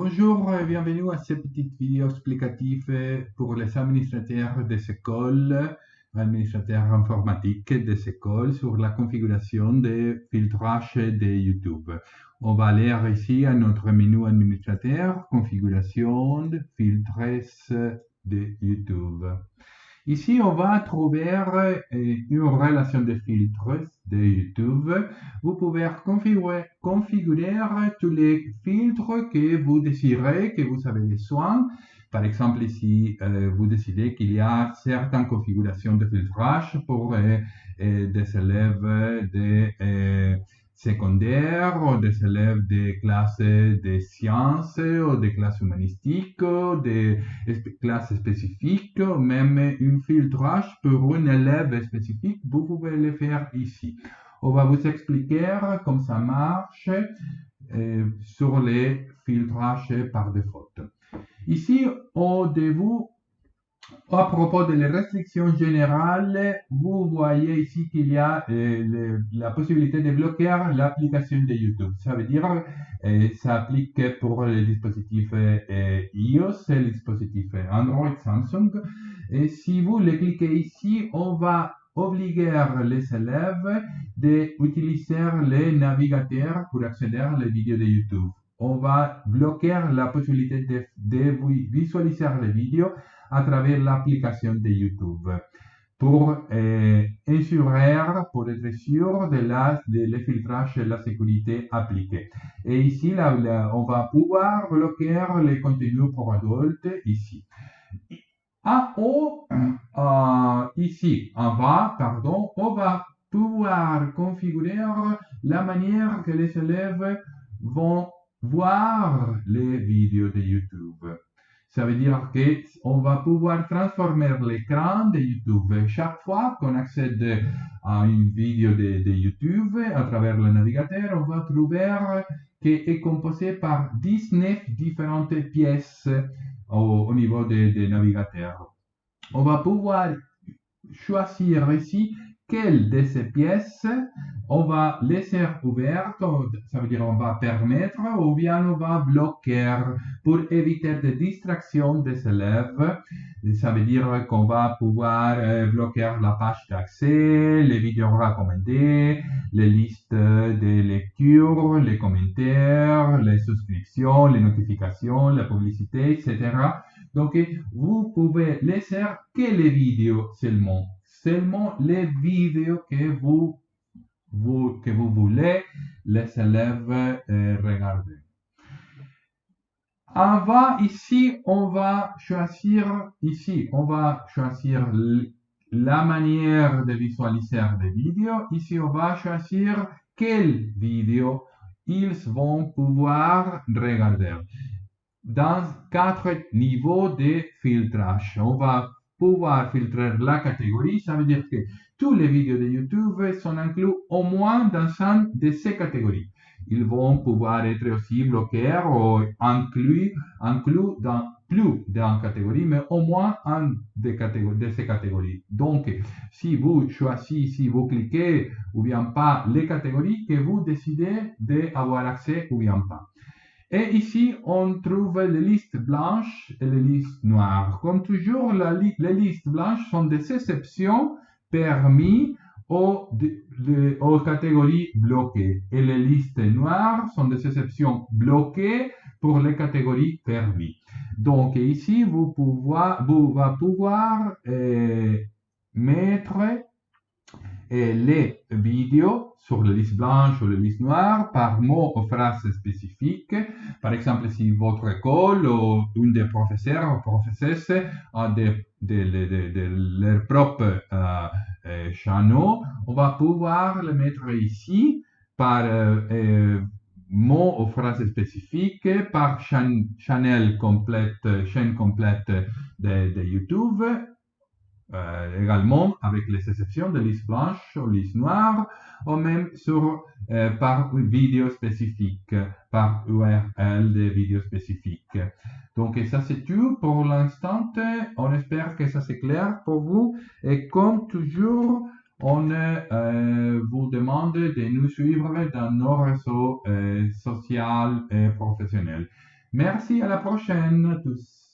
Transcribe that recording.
Bonjour et bienvenue à cette petite vidéo explicative pour les administrateurs des écoles, administrateurs informatiques des écoles sur la configuration des filtrages de YouTube. On va aller ici à notre menu administrateur, configuration, filtres de YouTube. Ici, on va trouver euh, une relation de filtres de YouTube. Vous pouvez configurer, tous les filtres que vous désirez, que vous avez besoin. Par exemple, ici, euh, vous décidez qu'il y a certaines configurations de filtrage pour euh, des élèves de secondaires ou des élèves des classes de sciences ou des classes humanistiques des classes spécifiques, même un filtrage pour un élève spécifique, vous pouvez le faire ici. On va vous expliquer comment ça marche euh, sur les filtrages par défaut. Ici, au début, à propos de les restrictions générales, vous voyez ici qu'il y a euh, la possibilité de bloquer l'application de YouTube. Ça veut dire euh, ça applique pour les dispositifs euh, iOS et les dispositifs Android, Samsung. Et si vous le cliquez ici, on va obliger les élèves d'utiliser les navigateurs pour accéder aux vidéos de YouTube. On va bloquer la possibilité de, de visualiser les vidéos à travers l'application de YouTube pour euh, pour être sûr de, la, de le et la sécurité appliquée. Et ici, là, on va pouvoir bloquer les contenus pour adultes ici. En haut, euh, ici, en bas, pardon, on va pouvoir configurer la manière que les élèves vont voir les vidéos de YouTube. Ça veut dire qu'on va pouvoir transformer l'écran de YouTube. Chaque fois qu'on accède à une vidéo de, YouTube à travers le navigateur, on va trouver qu'elle est composée par 19 différentes pièces au, niveau des de navigateurs. On va pouvoir choisir ici quelle de ces pièces on va laisser ouverte, ça veut dire on va permettre ou bien on va bloquer pour éviter des distractions des élèves? Ça veut dire qu'on va pouvoir euh, bloquer la page d'accès, les vidéos recommandées, les listes de lecture, les commentaires, les souscriptions, les notifications, la publicité, etc. Donc, vous pouvez laisser que les vidéos seulement seulement les vidéos que vous, voulez les élèves euh, regarder. En bas, ici, on va choisir, ici, on va choisir la manière de visualiser des vidéos. Ici, on va choisir quelles vidéos ils vont pouvoir regarder. Dans quatre niveaux de filtrage, on va pouvoir filtrer la catégorie, ça veut dire que tous les vidéos de YouTube sont inclus au moins dans une de ces catégories. Ils vont pouvoir être aussi bloqués ou inclus, inclus dans plus d'une catégorie, mais au moins un de, de ces catégories. Donc, si vous choisissez, si vous cliquez ou bien pas les catégories que vous décidez d'avoir accès ou bien pas. Et ici, on trouve les listes blanches et les listes noires. Comme toujours, les listes blanches sont des exceptions permises aux, aux, catégories bloquées. Et les listes noires sont des exceptions bloquées pour les catégories permises. Donc ici, vous, pouvoir, vous va pouvoir euh, les vidéos sur la liste blanche ou la liste noire par mot ou phrase spécifique. Par exemple, si votre école ou une des professeurs ou professeuses a de, de, leur propre euh, euh on va pouvoir le mettre ici par euh, euh, mot ou phrase spécifique, par chaîne, complète, chaîne complète de, de YouTube euh, également avec les exceptions de liste blanche ou liste noire, ou même sur, euh, par vidéo spécifique, par URL de vidéos spécifiques. Donc, ça c'est tout pour l'instant. On espère que ça c'est clair pour vous. Et comme toujours, on euh, vous demande de nous suivre dans nos réseaux sociaux et professionnels. Merci, à la prochaine tous.